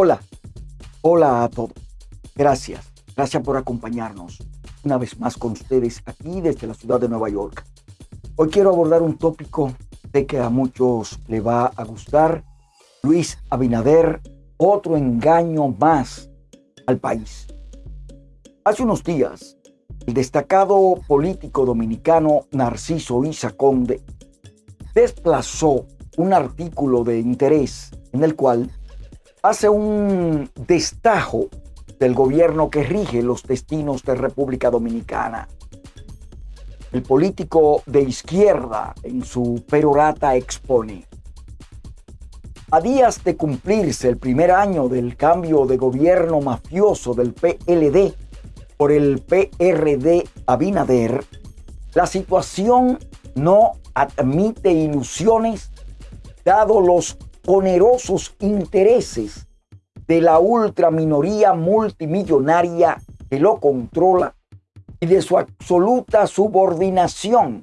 Hola, hola a todos. Gracias, gracias por acompañarnos una vez más con ustedes aquí desde la ciudad de Nueva York. Hoy quiero abordar un tópico de que a muchos le va a gustar. Luis Abinader, otro engaño más al país. Hace unos días, el destacado político dominicano Narciso Isa Conde desplazó un artículo de interés en el cual hace un destajo del gobierno que rige los destinos de República Dominicana. El político de izquierda en su perorata expone. A días de cumplirse el primer año del cambio de gobierno mafioso del PLD por el PRD Abinader, la situación no admite ilusiones dado los onerosos intereses de la ultraminoría multimillonaria que lo controla y de su absoluta subordinación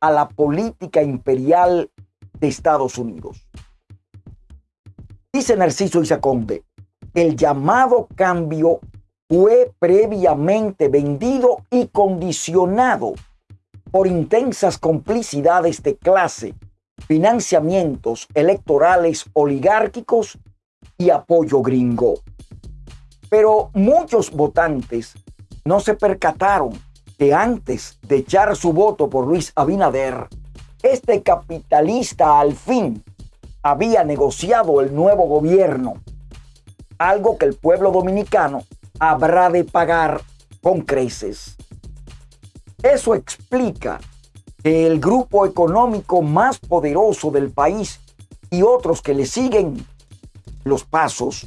a la política imperial de Estados Unidos. Dice Narciso Isaconde, el llamado cambio fue previamente vendido y condicionado por intensas complicidades de clase financiamientos electorales oligárquicos y apoyo gringo. Pero muchos votantes no se percataron que antes de echar su voto por Luis Abinader, este capitalista al fin había negociado el nuevo gobierno, algo que el pueblo dominicano habrá de pagar con creces. Eso explica que el grupo económico más poderoso del país y otros que le siguen los pasos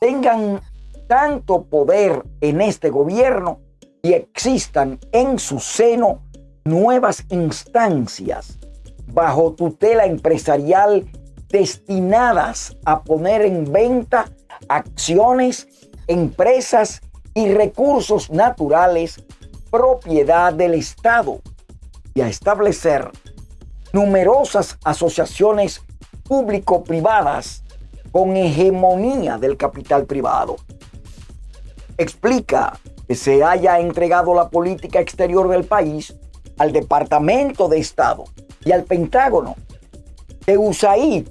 tengan tanto poder en este gobierno y existan en su seno nuevas instancias bajo tutela empresarial destinadas a poner en venta acciones, empresas y recursos naturales propiedad del Estado y a establecer numerosas asociaciones público-privadas con hegemonía del capital privado. Explica que se haya entregado la política exterior del país al Departamento de Estado y al Pentágono, que USAID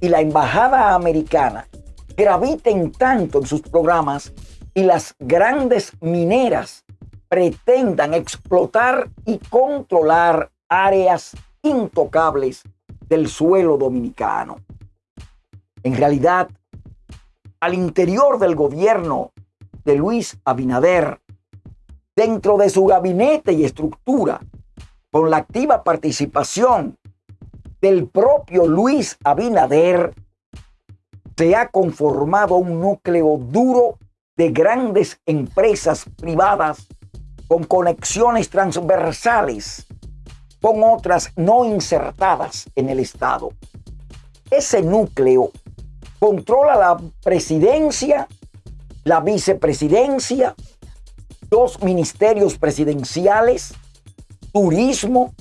y la Embajada Americana graviten tanto en sus programas y las grandes mineras pretendan explotar y controlar áreas intocables del suelo dominicano. En realidad, al interior del gobierno de Luis Abinader, dentro de su gabinete y estructura, con la activa participación del propio Luis Abinader, se ha conformado un núcleo duro de grandes empresas privadas con conexiones transversales con otras no insertadas en el Estado. Ese núcleo controla la presidencia, la vicepresidencia, dos ministerios presidenciales, turismo,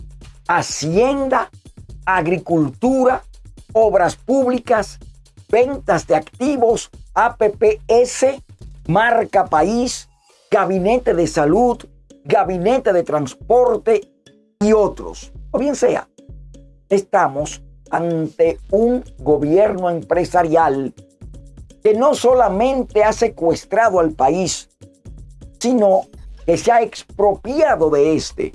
hacienda, agricultura, obras públicas, ventas de activos, APPS, marca país, gabinete de salud, gabinete de transporte y otros. O bien sea, estamos ante un gobierno empresarial que no solamente ha secuestrado al país, sino que se ha expropiado de este.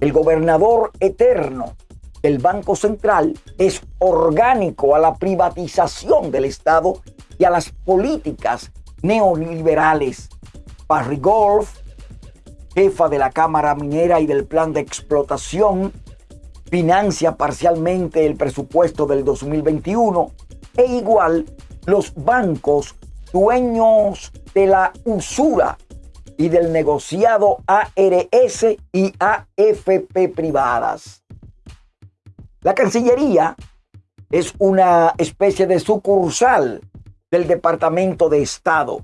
El gobernador eterno del Banco Central es orgánico a la privatización del Estado y a las políticas neoliberales. Barry Golf, jefa de la Cámara Minera y del Plan de Explotación, financia parcialmente el presupuesto del 2021 e igual los bancos dueños de la usura y del negociado ARS y AFP privadas. La Cancillería es una especie de sucursal del Departamento de Estado.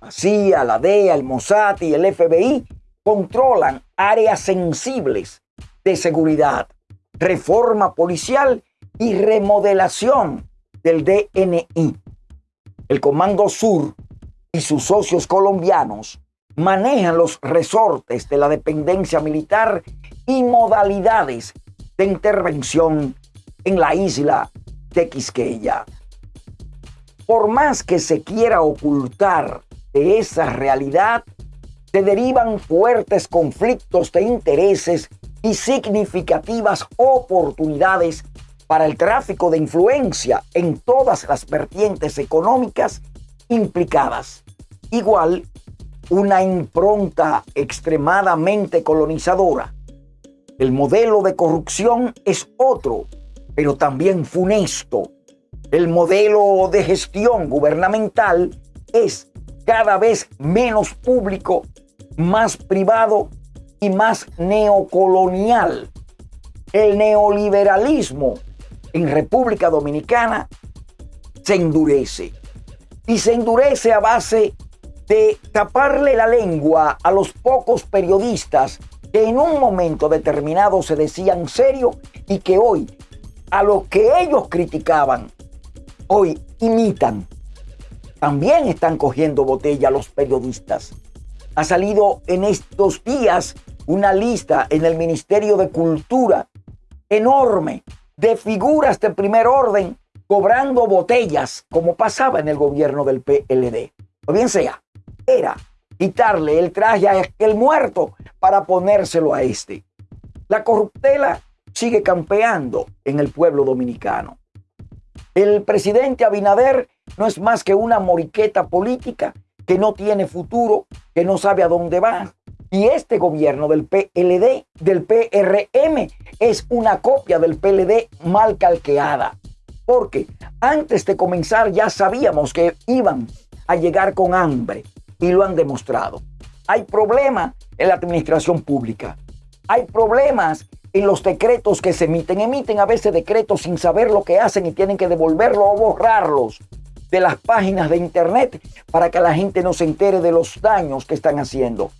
Así, la DEA, el Mossad y el FBI controlan áreas sensibles de seguridad, reforma policial y remodelación del DNI. el Comando Sur y sus socios colombianos manejan los resortes de la dependencia militar y modalidades de intervención en la isla de Quisqueya. Por más que se quiera ocultar de esa realidad, se derivan fuertes conflictos de intereses y significativas oportunidades para el tráfico de influencia en todas las vertientes económicas implicadas. Igual, una impronta extremadamente colonizadora. El modelo de corrupción es otro, pero también funesto. El modelo de gestión gubernamental es cada vez menos público, más privado y más neocolonial. El neoliberalismo en República Dominicana se endurece. Y se endurece a base de taparle la lengua a los pocos periodistas que en un momento determinado se decían serio y que hoy a lo que ellos criticaban, hoy imitan. También están cogiendo botella los periodistas. Ha salido en estos días una lista en el Ministerio de Cultura enorme de figuras de primer orden cobrando botellas, como pasaba en el gobierno del PLD. O bien sea, era quitarle el traje a aquel muerto para ponérselo a este. La corruptela sigue campeando en el pueblo dominicano. El presidente Abinader no es más que una moriqueta política que no tiene futuro, que no sabe a dónde va, y este gobierno del PLD, del PRM, es una copia del PLD mal calqueada. Porque antes de comenzar ya sabíamos que iban a llegar con hambre y lo han demostrado. Hay problemas en la administración pública. Hay problemas en los decretos que se emiten. Emiten a veces decretos sin saber lo que hacen y tienen que devolverlo o borrarlos de las páginas de internet para que la gente no se entere de los daños que están haciendo.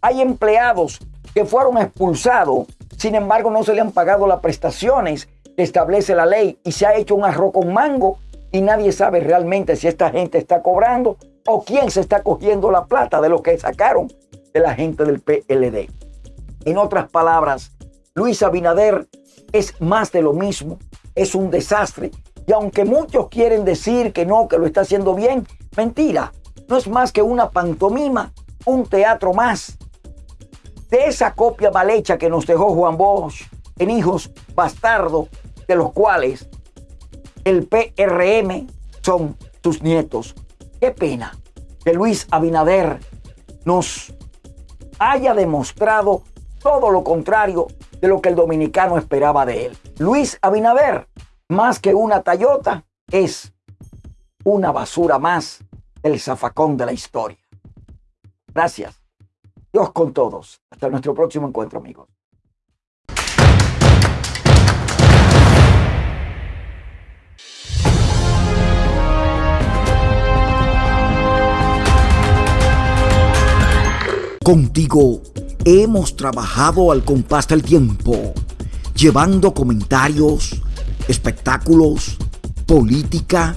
Hay empleados que fueron expulsados, sin embargo no se le han pagado las prestaciones que establece la ley y se ha hecho un arroz con mango y nadie sabe realmente si esta gente está cobrando o quién se está cogiendo la plata de lo que sacaron de la gente del PLD. En otras palabras, Luis Abinader es más de lo mismo, es un desastre. Aunque muchos quieren decir que no, que lo está haciendo bien, mentira, no es más que una pantomima, un teatro más de esa copia mal hecha que nos dejó Juan Bosch en hijos bastardos, de los cuales el PRM son sus nietos. Qué pena que Luis Abinader nos haya demostrado todo lo contrario de lo que el dominicano esperaba de él. Luis Abinader, más que una Tayota, es una basura más del zafacón de la historia. Gracias. Dios con todos. Hasta nuestro próximo encuentro, amigos. Contigo hemos trabajado al compás del tiempo, llevando comentarios, espectáculos, política,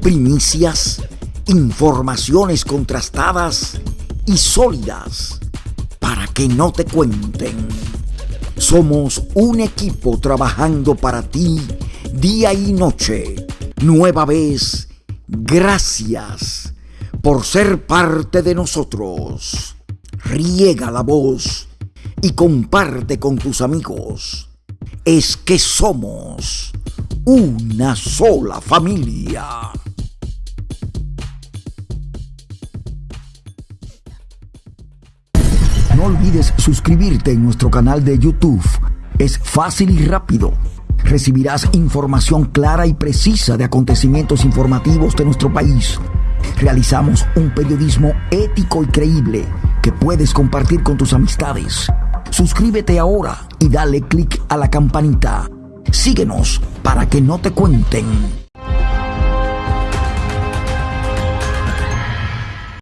primicias, informaciones contrastadas y sólidas para que no te cuenten. Somos un equipo trabajando para ti día y noche. Nueva vez, gracias por ser parte de nosotros. Riega la voz y comparte con tus amigos. Es que somos una sola familia. No olvides suscribirte en nuestro canal de YouTube. Es fácil y rápido. Recibirás información clara y precisa de acontecimientos informativos de nuestro país. Realizamos un periodismo ético y creíble que puedes compartir con tus amistades. Suscríbete ahora y dale clic a la campanita. Síguenos para que no te cuenten.